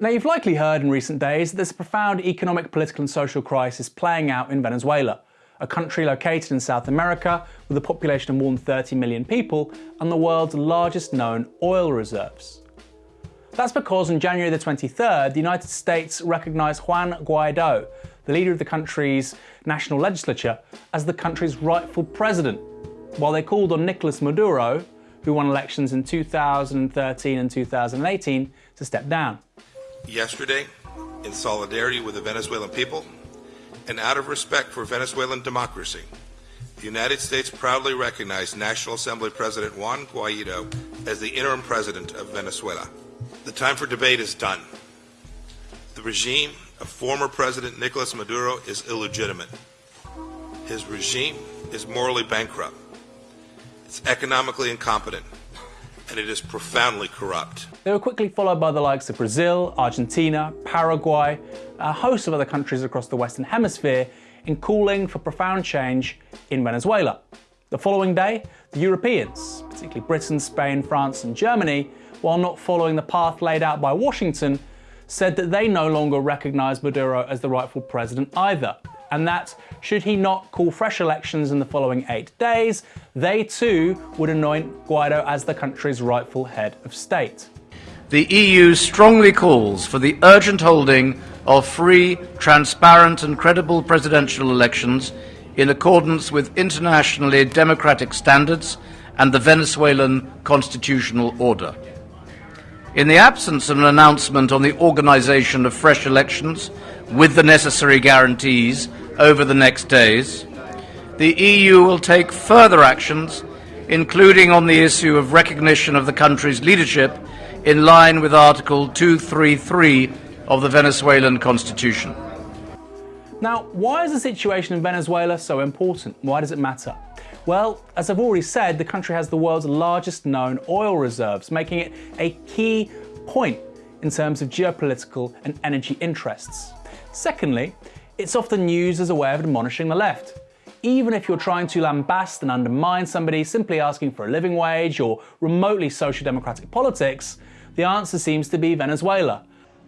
Now you've likely heard in recent days that there's a profound economic, political and social crisis playing out in Venezuela, a country located in South America with a population of more than 30 million people and the world's largest known oil reserves. That's because on January the 23rd, the United States recognised Juan Guaido, the leader of the country's national legislature, as the country's rightful president, while they called on Nicolas Maduro, who won elections in 2013 and 2018, to step down. Yesterday, in solidarity with the Venezuelan people and out of respect for Venezuelan democracy, the United States proudly recognized National Assembly President Juan Guaido as the interim president of Venezuela. The time for debate is done. The regime of former President Nicolas Maduro is illegitimate. His regime is morally bankrupt. It's economically incompetent and it is profoundly corrupt. They were quickly followed by the likes of Brazil, Argentina, Paraguay, a host of other countries across the Western Hemisphere in calling for profound change in Venezuela. The following day, the Europeans, particularly Britain, Spain, France and Germany, while not following the path laid out by Washington, said that they no longer recognised Maduro as the rightful president either and that, should he not call fresh elections in the following eight days, they too would anoint Guaido as the country's rightful head of state. The EU strongly calls for the urgent holding of free, transparent and credible presidential elections in accordance with internationally democratic standards and the Venezuelan constitutional order. In the absence of an announcement on the organisation of fresh elections with the necessary guarantees over the next days, the EU will take further actions, including on the issue of recognition of the country's leadership in line with Article 233 of the Venezuelan Constitution. Now, why is the situation in Venezuela so important? Why does it matter? Well, as I've already said, the country has the world's largest known oil reserves, making it a key point in terms of geopolitical and energy interests. Secondly, it's often used as a way of admonishing the left. Even if you're trying to lambast and undermine somebody simply asking for a living wage or remotely social democratic politics, the answer seems to be Venezuela.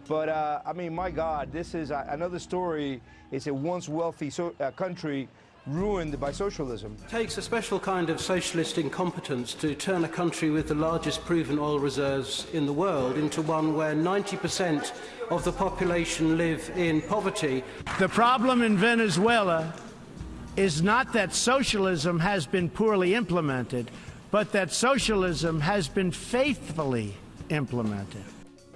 But uh, I mean, my God, this is another story. It's a once wealthy so, uh, country ruined by socialism. It takes a special kind of socialist incompetence to turn a country with the largest proven oil reserves in the world into one where 90% of the population live in poverty. The problem in Venezuela is not that socialism has been poorly implemented, but that socialism has been faithfully implemented.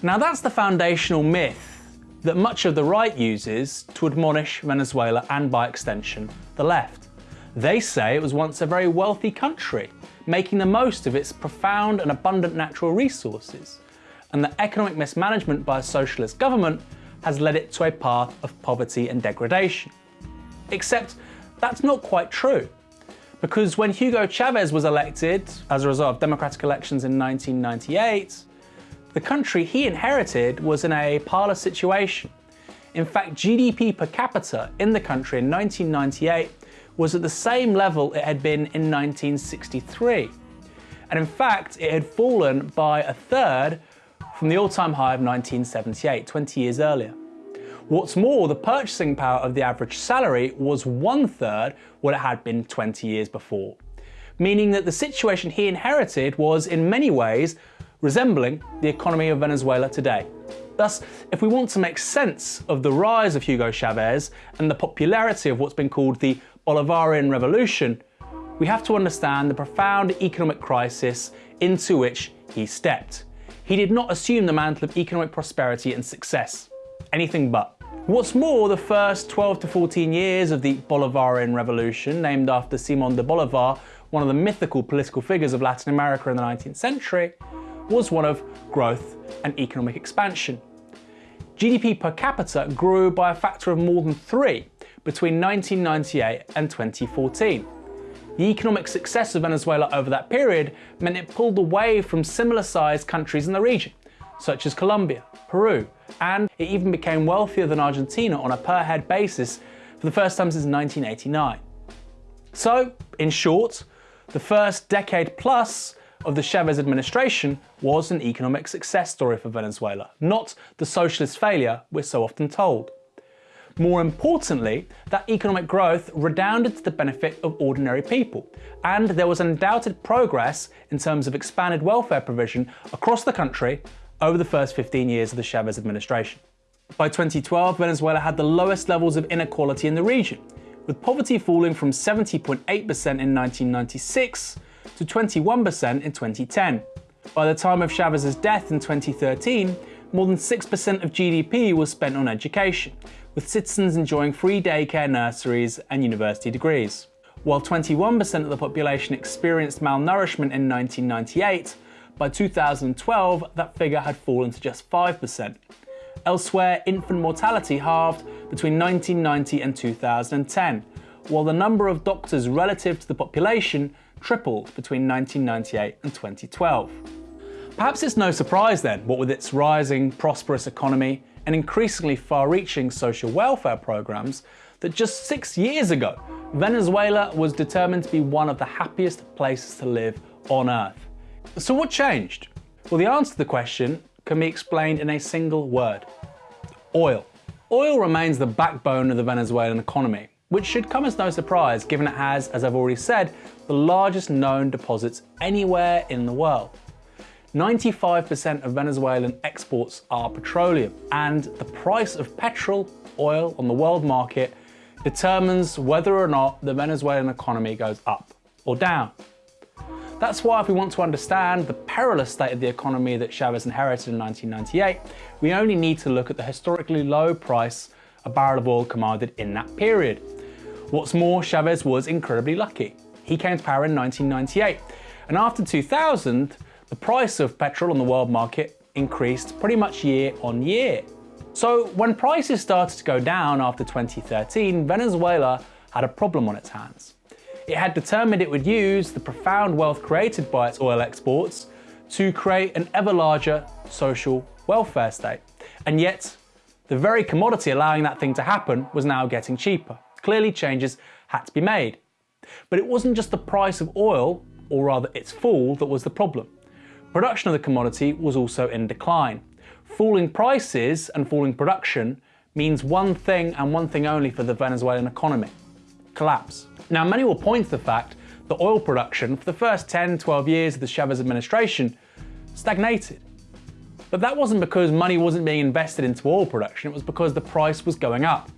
Now that's the foundational myth that much of the right uses to admonish Venezuela and by extension the left. They say it was once a very wealthy country, making the most of its profound and abundant natural resources, and that economic mismanagement by a socialist government has led it to a path of poverty and degradation. Except that's not quite true. Because when Hugo Chavez was elected as a result of democratic elections in 1998, the country he inherited was in a parlous situation. In fact, GDP per capita in the country in 1998 was at the same level it had been in 1963. And in fact, it had fallen by a third from the all-time high of 1978, 20 years earlier. What's more, the purchasing power of the average salary was one third what it had been 20 years before, meaning that the situation he inherited was in many ways resembling the economy of Venezuela today. Thus, if we want to make sense of the rise of Hugo Chavez and the popularity of what's been called the Bolivarian Revolution, we have to understand the profound economic crisis into which he stepped. He did not assume the mantle of economic prosperity and success. Anything but. What's more, the first 12 to 14 years of the Bolivarian Revolution, named after Simon de Bolivar, one of the mythical political figures of Latin America in the 19th century, was one of growth and economic expansion. GDP per capita grew by a factor of more than three between 1998 and 2014. The economic success of Venezuela over that period meant it pulled away from similar sized countries in the region, such as Colombia, Peru, and it even became wealthier than Argentina on a per head basis for the first time since 1989. So, in short, the first decade plus of the Chavez administration was an economic success story for Venezuela, not the socialist failure we're so often told. More importantly, that economic growth redounded to the benefit of ordinary people, and there was undoubted progress in terms of expanded welfare provision across the country over the first 15 years of the Chavez administration. By 2012, Venezuela had the lowest levels of inequality in the region, with poverty falling from 70.8% in 1996 to 21% in 2010. By the time of Chavez's death in 2013, more than 6% of GDP was spent on education, with citizens enjoying free daycare nurseries and university degrees. While 21% of the population experienced malnourishment in 1998, by 2012 that figure had fallen to just 5%. Elsewhere, infant mortality halved between 1990 and 2010, while the number of doctors relative to the population tripled between 1998 and 2012. Perhaps it's no surprise then, what with its rising, prosperous economy and increasingly far-reaching social welfare programs, that just six years ago, Venezuela was determined to be one of the happiest places to live on earth. So what changed? Well, the answer to the question can be explained in a single word. Oil. Oil remains the backbone of the Venezuelan economy, which should come as no surprise given it has, as I've already said, the largest known deposits anywhere in the world. 95% of Venezuelan exports are petroleum, and the price of petrol, oil on the world market determines whether or not the Venezuelan economy goes up or down. That's why if we want to understand the perilous state of the economy that Chavez inherited in 1998, we only need to look at the historically low price a barrel of oil commanded in that period. What's more, Chavez was incredibly lucky. He came to power in 1998, and after 2000, the price of petrol on the world market increased pretty much year on year. So when prices started to go down after 2013, Venezuela had a problem on its hands. It had determined it would use the profound wealth created by its oil exports to create an ever larger social welfare state. And yet, the very commodity allowing that thing to happen was now getting cheaper. Clearly changes had to be made. But it wasn't just the price of oil, or rather its fall, that was the problem. Production of the commodity was also in decline. Falling prices and falling production means one thing and one thing only for the Venezuelan economy, collapse. Now, many will point to the fact that oil production for the first 10, 12 years of the Chavez administration stagnated. But that wasn't because money wasn't being invested into oil production, it was because the price was going up.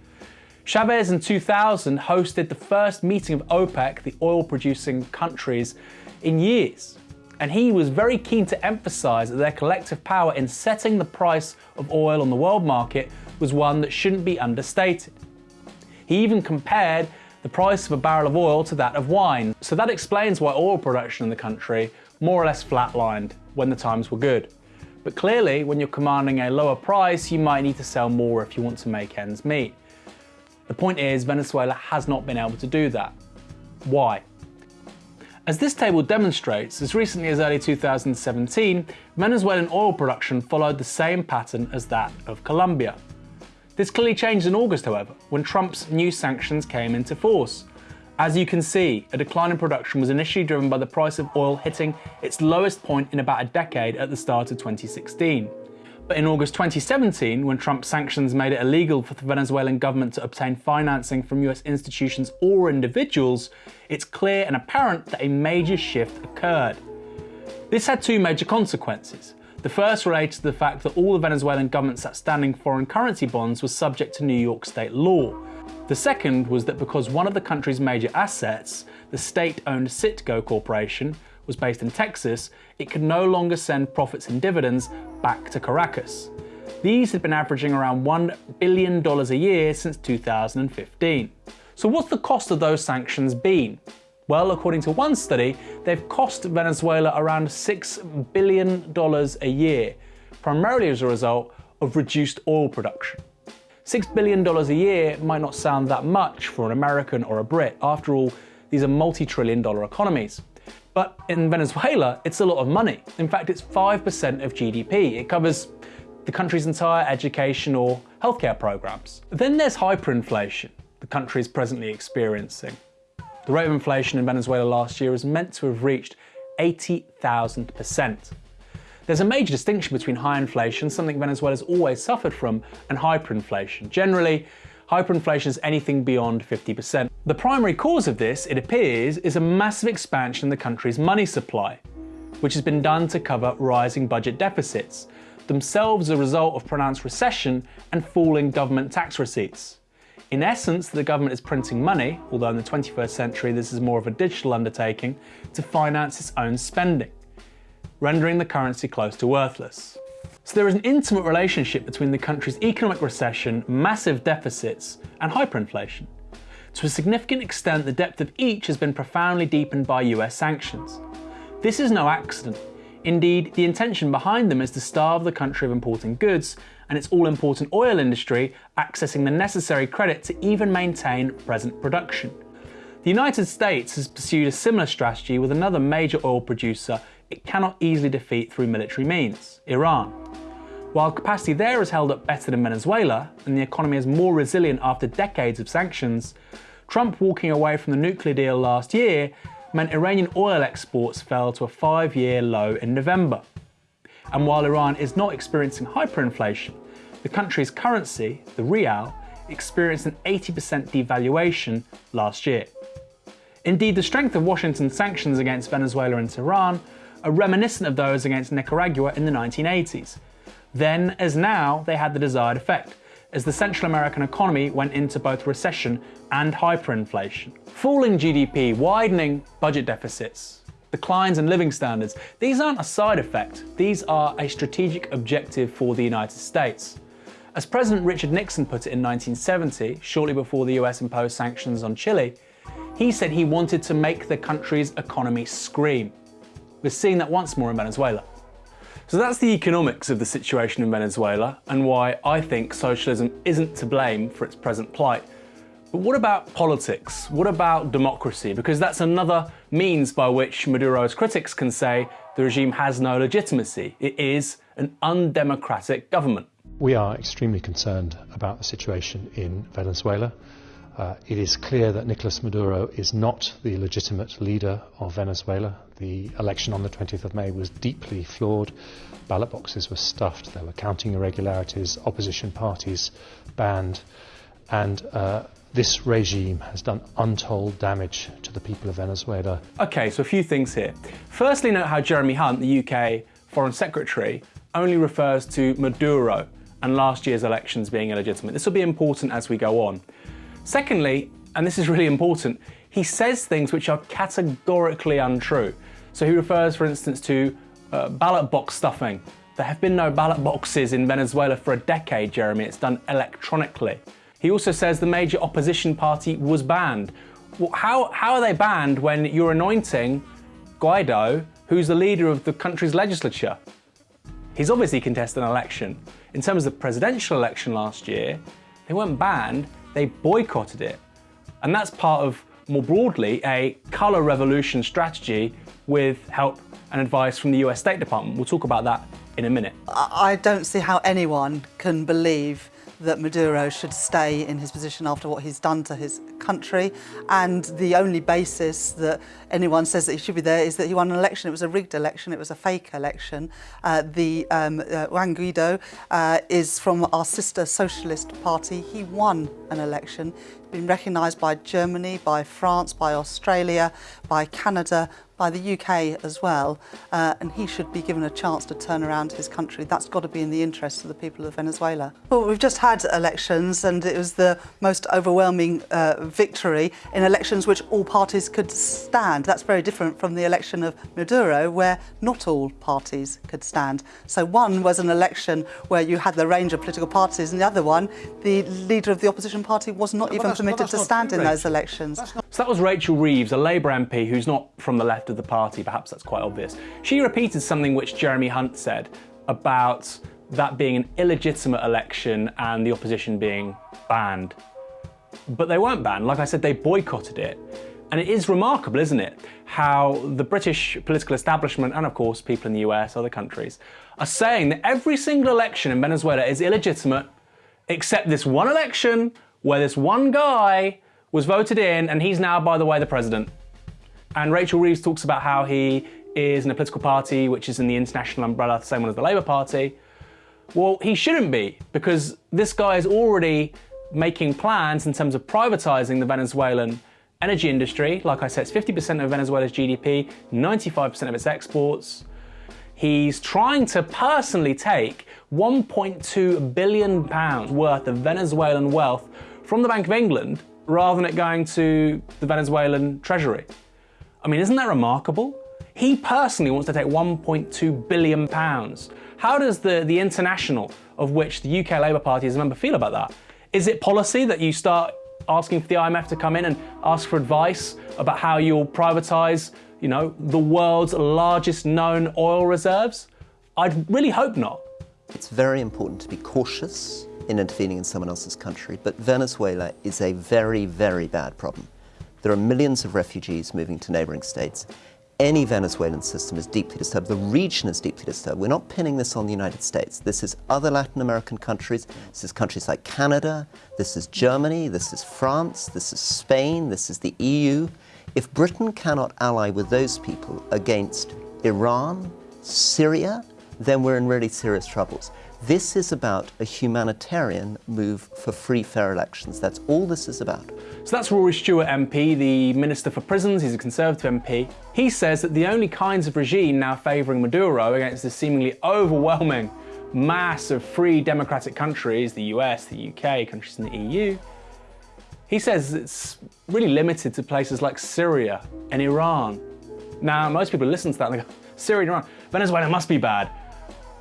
Chavez in 2000 hosted the first meeting of OPEC, the oil producing countries, in years. And he was very keen to emphasize that their collective power in setting the price of oil on the world market was one that shouldn't be understated. He even compared the price of a barrel of oil to that of wine. So that explains why oil production in the country more or less flatlined when the times were good. But clearly, when you're commanding a lower price, you might need to sell more if you want to make ends meet. The point is, Venezuela has not been able to do that. Why? As this table demonstrates, as recently as early 2017, Venezuelan oil production followed the same pattern as that of Colombia. This clearly changed in August, however, when Trump's new sanctions came into force. As you can see, a decline in production was initially driven by the price of oil hitting its lowest point in about a decade at the start of 2016. But in August 2017, when Trump's sanctions made it illegal for the Venezuelan government to obtain financing from US institutions or individuals, it's clear and apparent that a major shift occurred. This had two major consequences. The first related to the fact that all the Venezuelan government's outstanding foreign currency bonds was subject to New York state law. The second was that because one of the country's major assets, the state-owned Citgo Corporation, was based in Texas, it could no longer send profits and dividends back to Caracas. These had been averaging around $1 billion a year since 2015. So what's the cost of those sanctions been? Well, according to one study, they've cost Venezuela around $6 billion a year, primarily as a result of reduced oil production. $6 billion a year might not sound that much for an American or a Brit. After all, these are multi-trillion dollar economies. But in Venezuela, it's a lot of money. In fact, it's 5% of GDP. It covers the country's entire education or healthcare programs. Then there's hyperinflation the country is presently experiencing. The rate of inflation in Venezuela last year is meant to have reached 80,000%. There's a major distinction between high inflation, something Venezuela's always suffered from, and hyperinflation. Generally, hyperinflation is anything beyond 50%. The primary cause of this, it appears, is a massive expansion in the country's money supply, which has been done to cover rising budget deficits, themselves a result of pronounced recession and falling government tax receipts. In essence, the government is printing money, although in the 21st century this is more of a digital undertaking, to finance its own spending, rendering the currency close to worthless. So there is an intimate relationship between the country's economic recession, massive deficits, and hyperinflation. To a significant extent, the depth of each has been profoundly deepened by US sanctions. This is no accident. Indeed, the intention behind them is to starve the country of importing goods and its all-important oil industry accessing the necessary credit to even maintain present production. The United States has pursued a similar strategy with another major oil producer it cannot easily defeat through military means, Iran. While capacity there is held up better than Venezuela, and the economy is more resilient after decades of sanctions, Trump walking away from the nuclear deal last year meant Iranian oil exports fell to a five-year low in November. And while Iran is not experiencing hyperinflation, the country's currency, the rial, experienced an 80% devaluation last year. Indeed, the strength of Washington's sanctions against Venezuela and Tehran are reminiscent of those against Nicaragua in the 1980s. Then, as now, they had the desired effect, as the Central American economy went into both recession and hyperinflation. Falling GDP, widening budget deficits, declines in living standards, these aren't a side effect, these are a strategic objective for the United States. As President Richard Nixon put it in 1970, shortly before the US imposed sanctions on Chile, he said he wanted to make the country's economy scream. We're seeing that once more in Venezuela. So that's the economics of the situation in Venezuela and why I think socialism isn't to blame for its present plight. But what about politics? What about democracy? Because that's another means by which Maduro's critics can say the regime has no legitimacy. It is an undemocratic government. We are extremely concerned about the situation in Venezuela. Uh, it is clear that Nicolas Maduro is not the legitimate leader of Venezuela. The election on the 20th of May was deeply flawed. Ballot boxes were stuffed, there were counting irregularities, opposition parties banned, and uh, this regime has done untold damage to the people of Venezuela. Okay, so a few things here. Firstly, note how Jeremy Hunt, the UK Foreign Secretary, only refers to Maduro and last year's elections being illegitimate. This will be important as we go on. Secondly, and this is really important, he says things which are categorically untrue. So he refers, for instance, to uh, ballot box stuffing. There have been no ballot boxes in Venezuela for a decade, Jeremy. It's done electronically. He also says the major opposition party was banned. Well, how, how are they banned when you're anointing Guaido, who's the leader of the country's legislature? He's obviously contested an election. In terms of the presidential election last year, they weren't banned, they boycotted it. And that's part of, more broadly, a colour revolution strategy with help and advice from the US State Department. We'll talk about that in a minute. I don't see how anyone can believe that Maduro should stay in his position after what he's done to his country. And the only basis that anyone says that he should be there is that he won an election. It was a rigged election. It was a fake election. Uh, the um, uh, Juan Guaido uh, is from our sister socialist party. He won an election He's been recognised by Germany, by France, by Australia, by Canada, by the UK as well, uh, and he should be given a chance to turn around his country. That's got to be in the interest of the people of Venezuela. Well, we've just had elections and it was the most overwhelming uh, victory in elections which all parties could stand. That's very different from the election of Maduro where not all parties could stand. So one was an election where you had the range of political parties and the other one, the leader of the opposition party was not even permitted to stand in those elections. So that was Rachel Reeves, a Labour MP who's not from the left of the party, perhaps that's quite obvious. She repeated something which Jeremy Hunt said about that being an illegitimate election and the opposition being banned. But they weren't banned, like I said, they boycotted it. And it is remarkable, isn't it, how the British political establishment and of course people in the US, other countries, are saying that every single election in Venezuela is illegitimate except this one election where this one guy was voted in and he's now, by the way, the president. And Rachel Reeves talks about how he is in a political party which is in the international umbrella, the same one as the Labour Party. Well, he shouldn't be, because this guy is already making plans in terms of privatising the Venezuelan energy industry. Like I said, it's 50% of Venezuela's GDP, 95% of its exports. He's trying to personally take 1.2 billion pounds worth of Venezuelan wealth from the Bank of England rather than it going to the Venezuelan treasury. I mean, isn't that remarkable? He personally wants to take 1.2 billion pounds. How does the, the international, of which the UK Labour Party is a member, feel about that? Is it policy that you start asking for the IMF to come in and ask for advice about how you'll privatise, you know, the world's largest known oil reserves? I'd really hope not. It's very important to be cautious in intervening in someone else's country, but Venezuela is a very, very bad problem. There are millions of refugees moving to neighboring states. Any Venezuelan system is deeply disturbed. The region is deeply disturbed. We're not pinning this on the United States. This is other Latin American countries. This is countries like Canada. This is Germany. This is France. This is Spain. This is the EU. If Britain cannot ally with those people against Iran, Syria, then we're in really serious troubles. This is about a humanitarian move for free, fair elections. That's all this is about. So that's Rory Stewart MP, the Minister for Prisons. He's a Conservative MP. He says that the only kinds of regime now favouring Maduro against this seemingly overwhelming mass of free democratic countries, the US, the UK, countries in the EU, he says it's really limited to places like Syria and Iran. Now, most people listen to that and they go, Syria and Iran, Venezuela must be bad.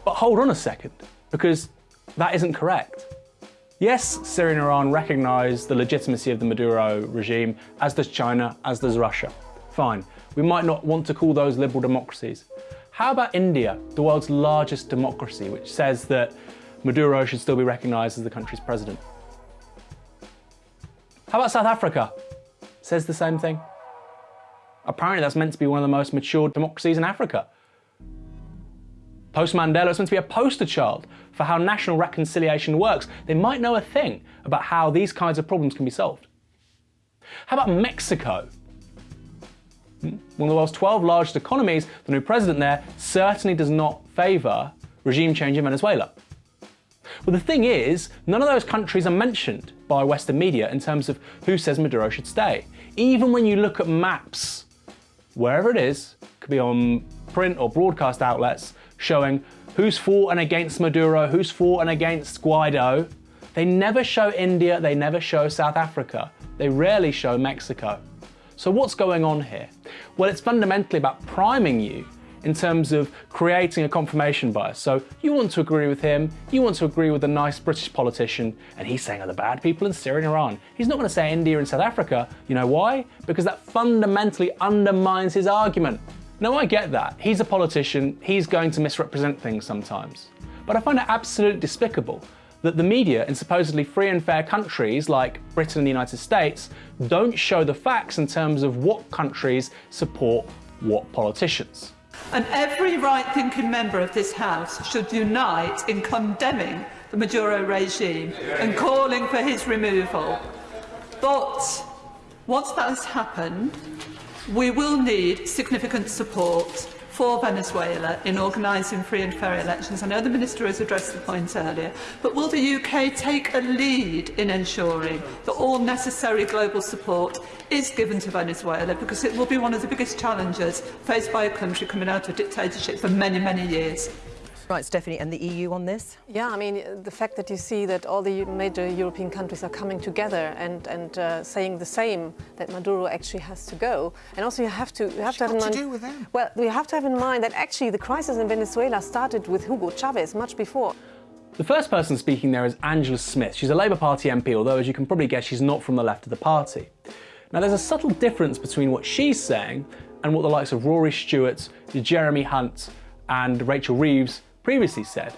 But hold on a second, because that isn't correct. Yes, Syria and Iran recognise the legitimacy of the Maduro regime, as does China, as does Russia. Fine, we might not want to call those liberal democracies. How about India, the world's largest democracy, which says that Maduro should still be recognised as the country's president? How about South Africa? Says the same thing. Apparently that's meant to be one of the most mature democracies in Africa. Post Mandela is meant to be a poster child for how national reconciliation works. They might know a thing about how these kinds of problems can be solved. How about Mexico? Hmm? One of the world's 12 largest economies, the new president there certainly does not favour regime change in Venezuela. Well, the thing is, none of those countries are mentioned by Western media in terms of who says Maduro should stay. Even when you look at maps, wherever it is, could be on print or broadcast outlets, showing who's for and against Maduro, who's for and against Guaido. They never show India, they never show South Africa. They rarely show Mexico. So what's going on here? Well, it's fundamentally about priming you in terms of creating a confirmation bias. So you want to agree with him, you want to agree with a nice British politician, and he's saying are the bad people in Syria and Iran. He's not going to say India and South Africa. You know why? Because that fundamentally undermines his argument. Now I get that. He's a politician, he's going to misrepresent things sometimes. But I find it absolutely despicable that the media in supposedly free and fair countries like Britain and the United States don't show the facts in terms of what countries support what politicians. And every right-thinking member of this House should unite in condemning the Maduro regime and calling for his removal. But once that has happened, We will need significant support for Venezuela in organising free and fair elections. I know the Minister has addressed the point earlier, but will the UK take a lead in ensuring that all necessary global support is given to Venezuela because it will be one of the biggest challenges faced by a country coming out of dictatorship for many, many years? Right, Stephanie, and the EU on this? Yeah, I mean, the fact that you see that all the major European countries are coming together and, and uh, saying the same, that Maduro actually has to go. And also you have to, you have to have in mind... to do with them? Well, you have to have in mind that actually the crisis in Venezuela started with Hugo Chavez much before. The first person speaking there is Angela Smith. She's a Labour Party MP, although as you can probably guess, she's not from the left of the party. Now there's a subtle difference between what she's saying and what the likes of Rory Stewart, Jeremy Hunt and Rachel Reeves previously said,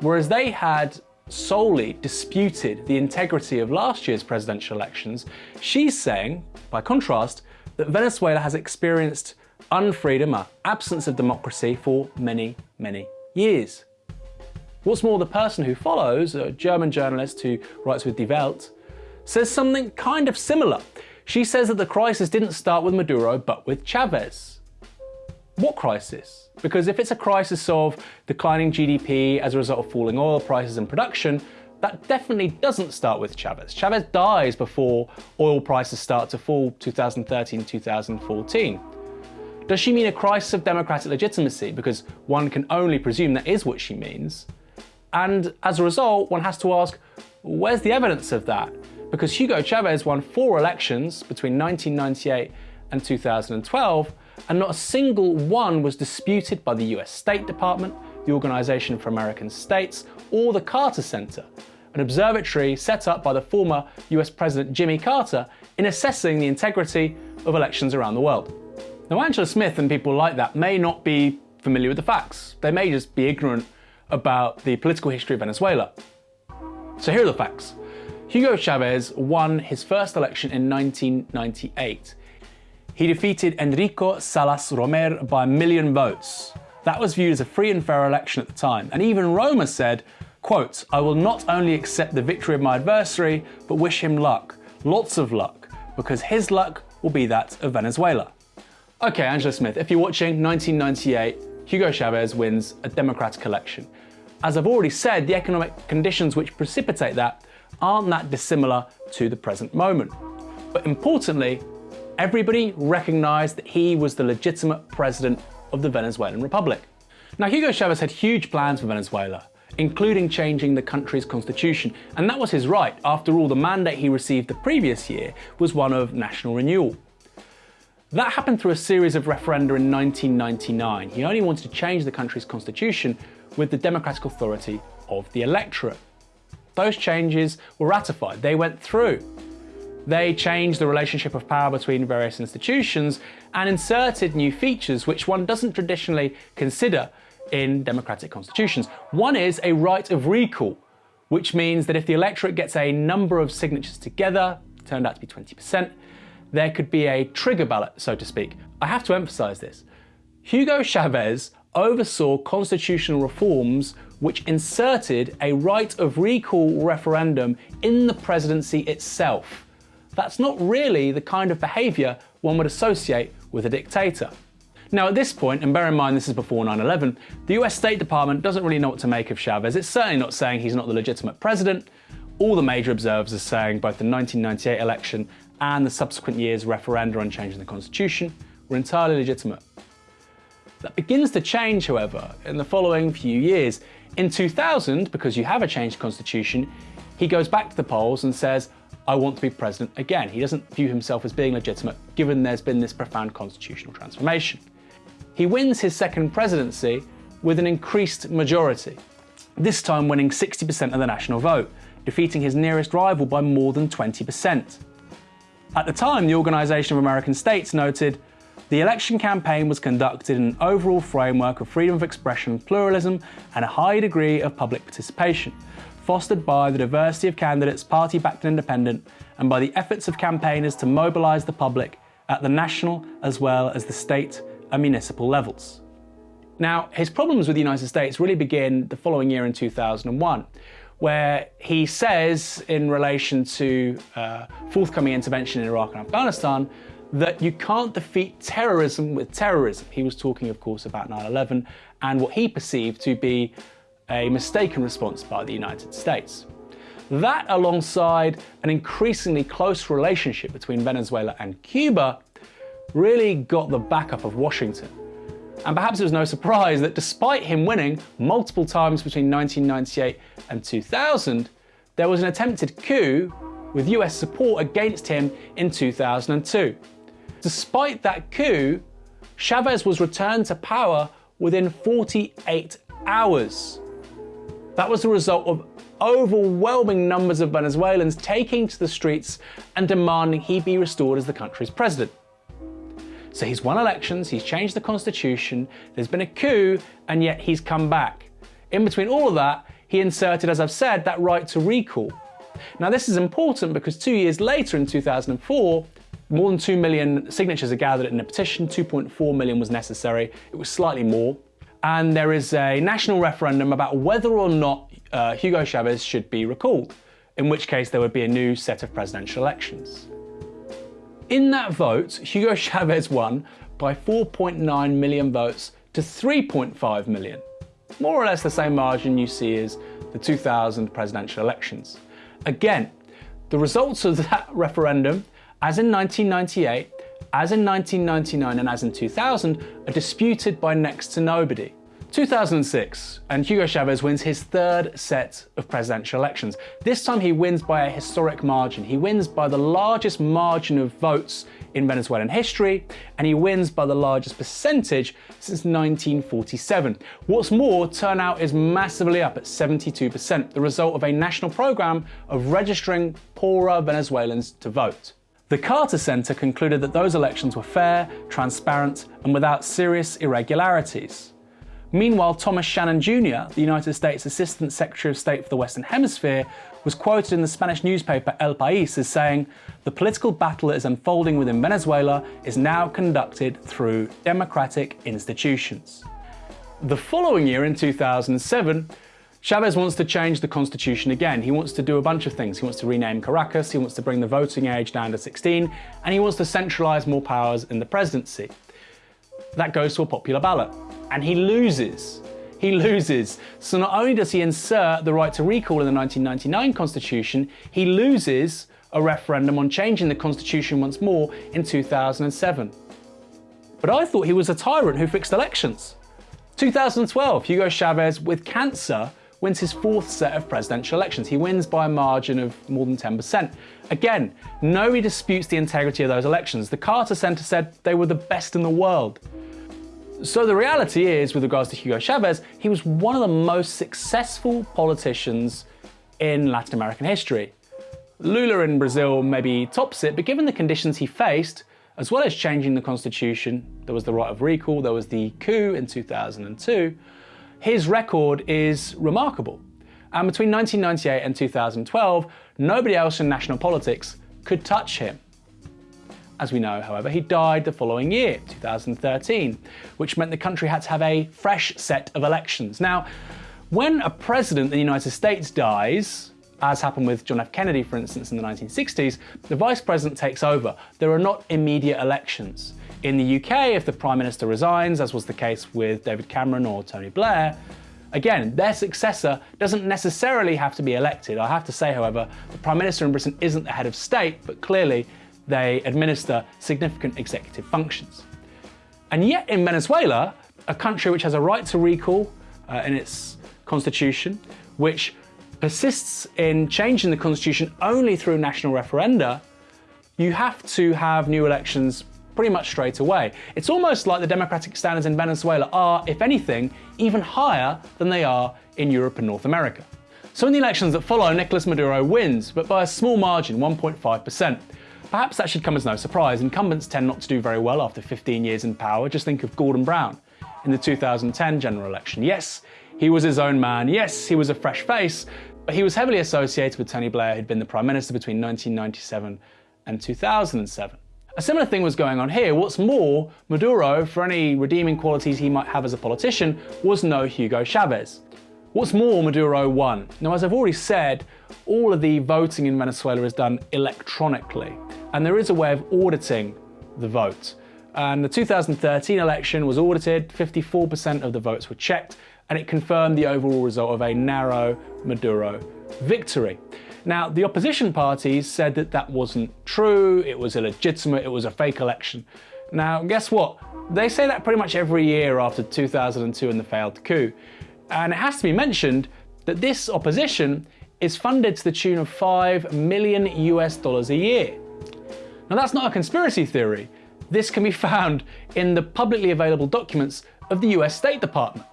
whereas they had solely disputed the integrity of last year's presidential elections, she's saying, by contrast, that Venezuela has experienced unfreedom, an absence of democracy for many, many years. What's more, the person who follows, a German journalist who writes with Die Welt, says something kind of similar. She says that the crisis didn't start with Maduro, but with Chavez. What crisis? Because if it's a crisis of declining GDP as a result of falling oil prices and production, that definitely doesn't start with Chavez. Chavez dies before oil prices start to fall 2013 2014. Does she mean a crisis of democratic legitimacy? Because one can only presume that is what she means. And as a result, one has to ask, where's the evidence of that? Because Hugo Chavez won four elections between 1998 and 2012, and not a single one was disputed by the US State Department, the Organization for American States, or the Carter Center, an observatory set up by the former US President Jimmy Carter in assessing the integrity of elections around the world. Now, Angela Smith and people like that may not be familiar with the facts. They may just be ignorant about the political history of Venezuela. So here are the facts. Hugo Chavez won his first election in 1998. He defeated Henrique Salas Romer by a million votes. That was viewed as a free and fair election at the time, and even Romer said, quote, I will not only accept the victory of my adversary, but wish him luck, lots of luck, because his luck will be that of Venezuela. Okay, Angela Smith, if you're watching 1998, Hugo Chavez wins a democratic election. As I've already said, the economic conditions which precipitate that aren't that dissimilar to the present moment. But importantly, everybody recognised that he was the legitimate president of the Venezuelan Republic. Now, Hugo Chavez had huge plans for Venezuela, including changing the country's constitution, and that was his right. After all, the mandate he received the previous year was one of national renewal. That happened through a series of referenda in 1999. He only wanted to change the country's constitution with the democratic authority of the electorate. Those changes were ratified, they went through. They changed the relationship of power between various institutions and inserted new features which one doesn't traditionally consider in democratic constitutions. One is a right of recall, which means that if the electorate gets a number of signatures together, turned out to be 20%, there could be a trigger ballot, so to speak. I have to emphasize this. Hugo Chavez oversaw constitutional reforms which inserted a right of recall referendum in the presidency itself. That's not really the kind of behaviour one would associate with a dictator. Now at this point, and bear in mind this is before 9-11, the US State Department doesn't really know what to make of Chavez. It's certainly not saying he's not the legitimate president. All the major observers are saying both the 1998 election and the subsequent year's referenda on changing the constitution were entirely legitimate. That begins to change, however, in the following few years. In 2000, because you have a changed constitution, he goes back to the polls and says, I want to be president again. He doesn't view himself as being legitimate, given there's been this profound constitutional transformation. He wins his second presidency with an increased majority, this time winning 60% of the national vote, defeating his nearest rival by more than 20%. At the time, the Organization of American States noted, the election campaign was conducted in an overall framework of freedom of expression, pluralism, and a high degree of public participation, fostered by the diversity of candidates, party-backed and independent, and by the efforts of campaigners to mobilize the public at the national as well as the state and municipal levels. Now, his problems with the United States really begin the following year in 2001, where he says in relation to uh, forthcoming intervention in Iraq and Afghanistan that you can't defeat terrorism with terrorism. He was talking, of course, about 9-11 and what he perceived to be a mistaken response by the United States. That alongside an increasingly close relationship between Venezuela and Cuba really got the backup of Washington. And perhaps it was no surprise that despite him winning multiple times between 1998 and 2000, there was an attempted coup with US support against him in 2002. Despite that coup, Chavez was returned to power within 48 hours. That was the result of overwhelming numbers of Venezuelans taking to the streets and demanding he be restored as the country's president. So he's won elections, he's changed the constitution, there's been a coup, and yet he's come back. In between all of that, he inserted, as I've said, that right to recall. Now this is important because two years later in 2004, more than 2 million signatures are gathered in a petition, 2.4 million was necessary, it was slightly more. And there is a national referendum about whether or not uh, Hugo Chavez should be recalled, in which case there would be a new set of presidential elections. In that vote, Hugo Chavez won by 4.9 million votes to 3.5 million. More or less the same margin you see as the 2000 presidential elections. Again, the results of that referendum, as in 1998, as in 1999 and as in 2000, are disputed by next to nobody. 2006, and Hugo Chavez wins his third set of presidential elections. This time he wins by a historic margin. He wins by the largest margin of votes in Venezuelan history, and he wins by the largest percentage since 1947. What's more, turnout is massively up at 72%, the result of a national program of registering poorer Venezuelans to vote. The Carter Center concluded that those elections were fair, transparent, and without serious irregularities. Meanwhile, Thomas Shannon Jr., the United States Assistant Secretary of State for the Western Hemisphere, was quoted in the Spanish newspaper El País as saying, the political battle that is unfolding within Venezuela is now conducted through democratic institutions. The following year, in 2007, Chavez wants to change the constitution again. He wants to do a bunch of things. He wants to rename Caracas, he wants to bring the voting age down to 16, and he wants to centralise more powers in the presidency. That goes to a popular ballot and he loses. He loses. So not only does he insert the right to recall in the 1999 Constitution, he loses a referendum on changing the Constitution once more in 2007. But I thought he was a tyrant who fixed elections. 2012, Hugo Chavez, with cancer, wins his fourth set of presidential elections. He wins by a margin of more than 10%. Again, nobody disputes the integrity of those elections. The Carter Center said they were the best in the world. So the reality is, with regards to Hugo Chavez, he was one of the most successful politicians in Latin American history. Lula in Brazil maybe tops it, but given the conditions he faced, as well as changing the constitution, there was the right of recall, there was the coup in 2002, his record is remarkable. And between 1998 and 2012, nobody else in national politics could touch him. As we know, however, he died the following year, 2013, which meant the country had to have a fresh set of elections. Now, when a president in the United States dies, as happened with John F. Kennedy, for instance, in the 1960s, the vice president takes over. There are not immediate elections. In the UK, if the prime minister resigns, as was the case with David Cameron or Tony Blair, Again, their successor doesn't necessarily have to be elected. I have to say, however, the Prime Minister in Britain isn't the head of state, but clearly they administer significant executive functions. And yet in Venezuela, a country which has a right to recall uh, in its constitution, which persists in changing the constitution only through national referenda, you have to have new elections pretty much straight away. It's almost like the democratic standards in Venezuela are, if anything, even higher than they are in Europe and North America. So in the elections that follow, Nicolas Maduro wins, but by a small margin, 1.5%. Perhaps that should come as no surprise. Incumbents tend not to do very well after 15 years in power. Just think of Gordon Brown in the 2010 general election. Yes, he was his own man. Yes, he was a fresh face, but he was heavily associated with Tony Blair, who'd been the Prime Minister between 1997 and 2007. A similar thing was going on here. What's more, Maduro, for any redeeming qualities he might have as a politician, was no Hugo Chavez. What's more, Maduro won. Now, as I've already said, all of the voting in Venezuela is done electronically and there is a way of auditing the vote. And the 2013 election was audited, 54% of the votes were checked, and it confirmed the overall result of a narrow Maduro victory. Now, the opposition parties said that that wasn't true, it was illegitimate, it was a fake election. Now, guess what? They say that pretty much every year after 2002 and the failed coup. And it has to be mentioned that this opposition is funded to the tune of 5 million US dollars a year. Now that's not a conspiracy theory. This can be found in the publicly available documents of the US State Department.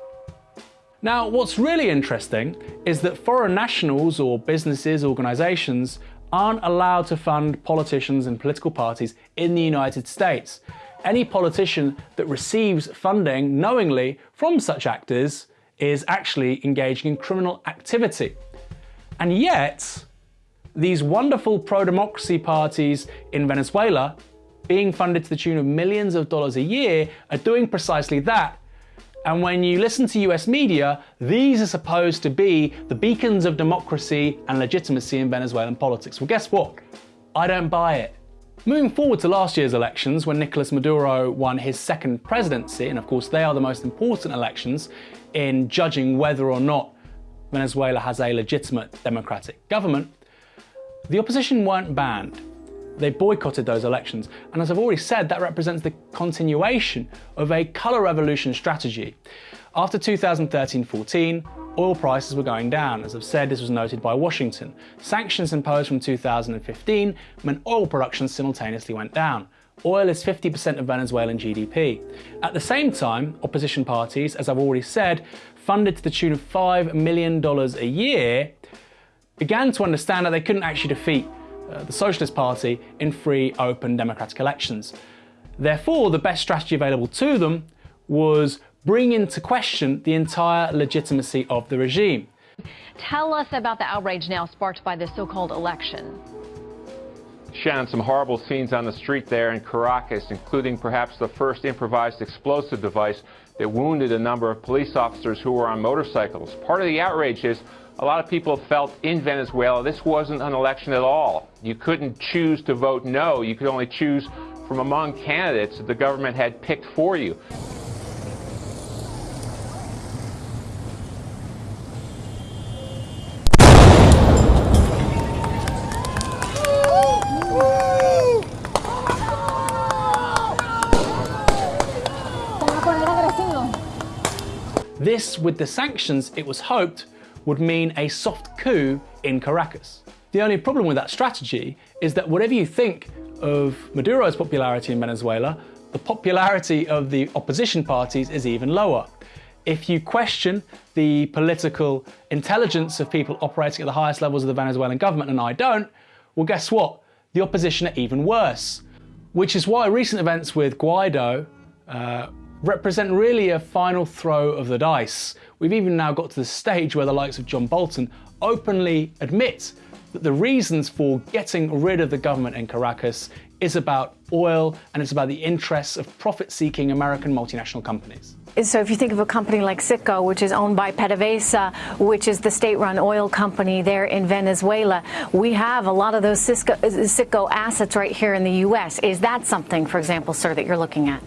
Now, what's really interesting is that foreign nationals or businesses, organisations aren't allowed to fund politicians and political parties in the United States. Any politician that receives funding knowingly from such actors is actually engaging in criminal activity. And yet, these wonderful pro-democracy parties in Venezuela, being funded to the tune of millions of dollars a year, are doing precisely that. And when you listen to US media, these are supposed to be the beacons of democracy and legitimacy in Venezuelan politics. Well, guess what? I don't buy it. Moving forward to last year's elections, when Nicolas Maduro won his second presidency, and of course they are the most important elections in judging whether or not Venezuela has a legitimate democratic government, the opposition weren't banned. They boycotted those elections, and as I've already said, that represents the continuation of a colour revolution strategy. After 2013-14, oil prices were going down. As I've said, this was noted by Washington. Sanctions imposed from 2015 meant oil production simultaneously went down. Oil is 50% of Venezuelan GDP. At the same time, opposition parties, as I've already said, funded to the tune of $5 million a year, began to understand that they couldn't actually defeat uh, the Socialist Party in free, open, democratic elections. Therefore, the best strategy available to them was bring into question the entire legitimacy of the regime. Tell us about the outrage now sparked by this so-called election. Shannon, some horrible scenes on the street there in Caracas, including perhaps the first improvised explosive device that wounded a number of police officers who were on motorcycles. Part of the outrage is a lot of people felt in Venezuela this wasn't an election at all. You couldn't choose to vote no. You could only choose from among candidates that the government had picked for you. This, with the sanctions, it was hoped, would mean a soft coup in Caracas. The only problem with that strategy is that whatever you think of Maduro's popularity in Venezuela, the popularity of the opposition parties is even lower. If you question the political intelligence of people operating at the highest levels of the Venezuelan government, and I don't, well guess what? The opposition are even worse. Which is why recent events with Guaido uh, represent really a final throw of the dice. We've even now got to the stage where the likes of John Bolton openly admit that the reasons for getting rid of the government in Caracas is about oil and it's about the interests of profit-seeking American multinational companies. So if you think of a company like Citgo, which is owned by PDVSA, which is the state-run oil company there in Venezuela, we have a lot of those Citgo assets right here in the U.S. Is that something, for example, sir, that you're looking at?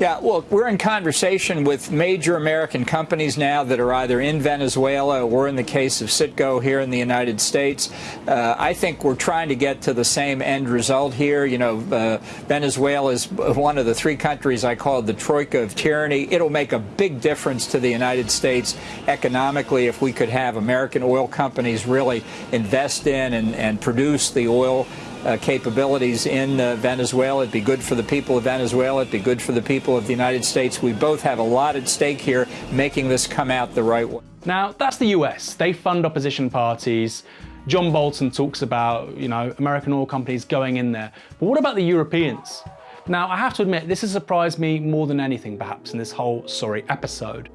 Yeah, well, we're in conversation with major American companies now that are either in Venezuela or in the case of Citgo here in the United States. Uh, I think we're trying to get to the same end result here. You know, uh, Venezuela is one of the three countries I call the troika of tyranny. It'll make a big difference to the United States economically if we could have American oil companies really invest in and, and produce the oil uh, capabilities in uh, Venezuela. It'd be good for the people of Venezuela. It'd be good for the people of the United States. We both have a lot at stake here making this come out the right way. Now, that's the US. They fund opposition parties. John Bolton talks about, you know, American oil companies going in there. But what about the Europeans? Now, I have to admit, this has surprised me more than anything, perhaps, in this whole sorry episode.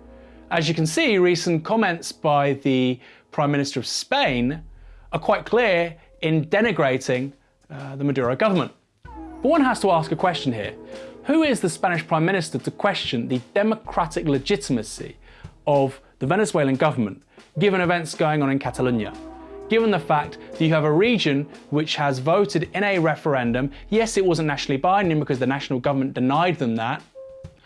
As you can see, recent comments by the Prime Minister of Spain are quite clear in denigrating uh, the Maduro government. But one has to ask a question here. Who is the Spanish Prime Minister to question the democratic legitimacy of the Venezuelan government, given events going on in Catalonia? Given the fact that you have a region which has voted in a referendum, yes, it wasn't nationally binding because the national government denied them that,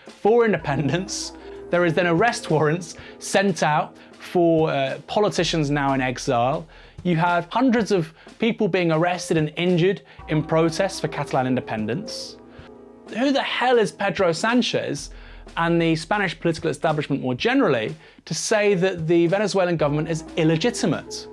for independence, there is then arrest warrants sent out for uh, politicians now in exile. You have hundreds of people being arrested and injured in protests for Catalan independence. Who the hell is Pedro Sanchez and the Spanish political establishment more generally to say that the Venezuelan government is illegitimate?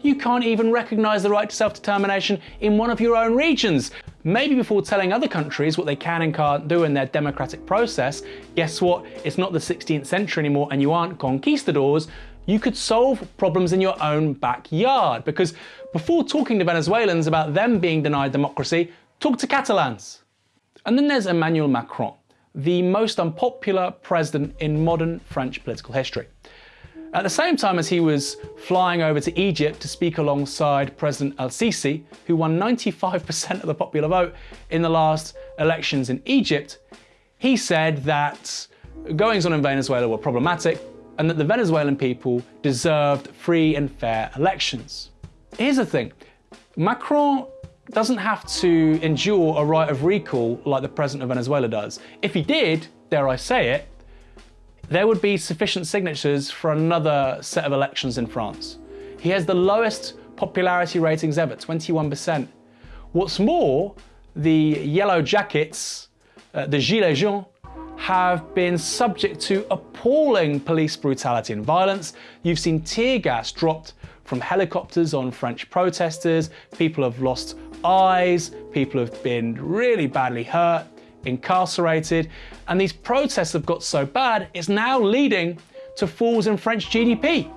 You can't even recognise the right to self-determination in one of your own regions. Maybe before telling other countries what they can and can't do in their democratic process, guess what? It's not the 16th century anymore and you aren't conquistadors, you could solve problems in your own backyard. Because before talking to Venezuelans about them being denied democracy, talk to Catalans. And then there's Emmanuel Macron, the most unpopular president in modern French political history. At the same time as he was flying over to Egypt to speak alongside President al-Sisi, who won 95% of the popular vote in the last elections in Egypt, he said that goings on in Venezuela were problematic and that the Venezuelan people deserved free and fair elections. Here's the thing, Macron doesn't have to endure a right of recall like the president of Venezuela does. If he did, dare I say it, there would be sufficient signatures for another set of elections in France. He has the lowest popularity ratings ever, 21%. What's more, the Yellow Jackets, uh, the Gilets jaunes, have been subject to appalling police brutality and violence. You've seen tear gas dropped from helicopters on French protesters, people have lost eyes, people have been really badly hurt, incarcerated, and these protests have got so bad, it's now leading to falls in French GDP.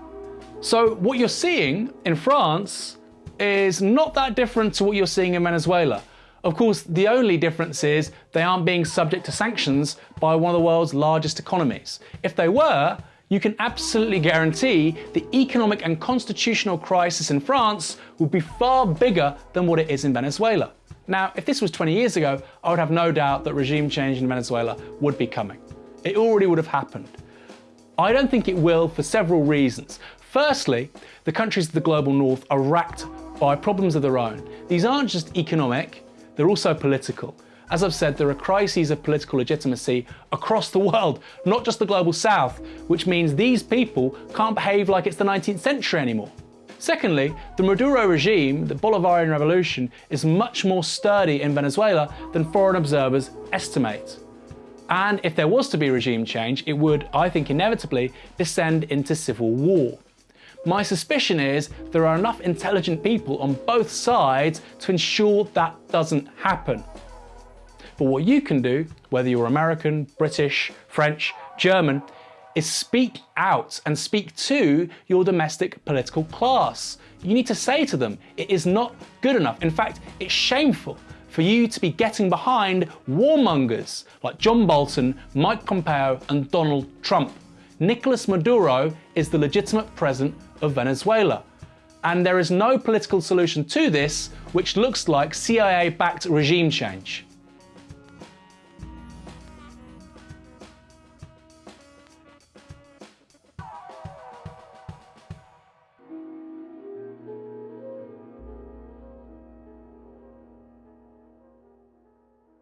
So what you're seeing in France is not that different to what you're seeing in Venezuela. Of course, the only difference is they aren't being subject to sanctions by one of the world's largest economies. If they were, you can absolutely guarantee the economic and constitutional crisis in France would be far bigger than what it is in Venezuela. Now, if this was 20 years ago, I would have no doubt that regime change in Venezuela would be coming. It already would have happened. I don't think it will for several reasons. Firstly, the countries of the global north are racked by problems of their own. These aren't just economic, they're also political. As I've said, there are crises of political legitimacy across the world, not just the global south, which means these people can't behave like it's the 19th century anymore. Secondly, the Maduro regime, the Bolivarian revolution, is much more sturdy in Venezuela than foreign observers estimate. And if there was to be regime change, it would, I think, inevitably descend into civil war. My suspicion is there are enough intelligent people on both sides to ensure that doesn't happen. But what you can do, whether you're American, British, French, German, is speak out and speak to your domestic political class. You need to say to them, it is not good enough. In fact, it's shameful for you to be getting behind warmongers like John Bolton, Mike Pompeo and Donald Trump. Nicolas Maduro is the legitimate president of Venezuela. And there is no political solution to this which looks like CIA-backed regime change.